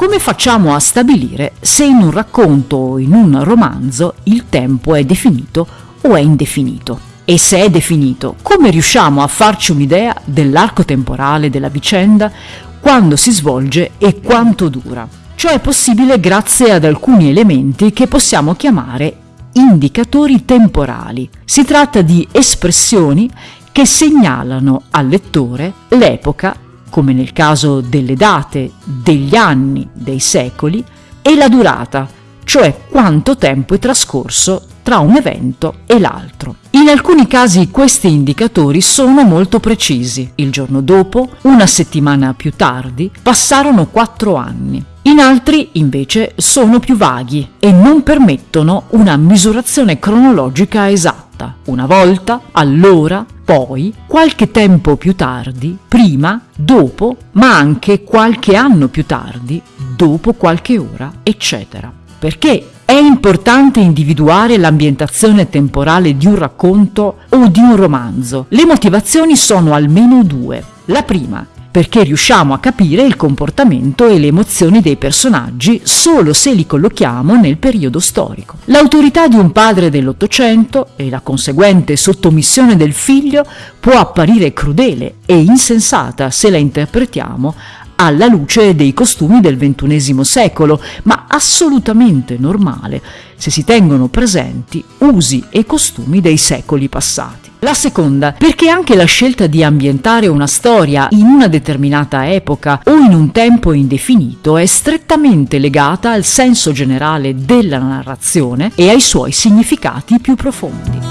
come facciamo a stabilire se in un racconto o in un romanzo il tempo è definito o è indefinito? E se è definito, come riusciamo a farci un'idea dell'arco temporale della vicenda, quando si svolge e quanto dura? Ciò è possibile grazie ad alcuni elementi che possiamo chiamare indicatori temporali. Si tratta di espressioni che segnalano al lettore l'epoca come nel caso delle date, degli anni, dei secoli, e la durata, cioè quanto tempo è trascorso tra un evento e l'altro. In alcuni casi questi indicatori sono molto precisi. Il giorno dopo, una settimana più tardi, passarono quattro anni. In altri, invece, sono più vaghi e non permettono una misurazione cronologica esatta. Una volta, allora, poi, qualche tempo più tardi, prima, dopo, ma anche qualche anno più tardi, dopo qualche ora, eccetera. Perché è importante individuare l'ambientazione temporale di un racconto o di un romanzo. Le motivazioni sono almeno due. La prima, perché riusciamo a capire il comportamento e le emozioni dei personaggi solo se li collochiamo nel periodo storico. L'autorità di un padre dell'Ottocento e la conseguente sottomissione del figlio può apparire crudele e insensata se la interpretiamo alla luce dei costumi del XXI secolo, ma assolutamente normale se si tengono presenti usi e costumi dei secoli passati. La seconda, perché anche la scelta di ambientare una storia in una determinata epoca o in un tempo indefinito è strettamente legata al senso generale della narrazione e ai suoi significati più profondi.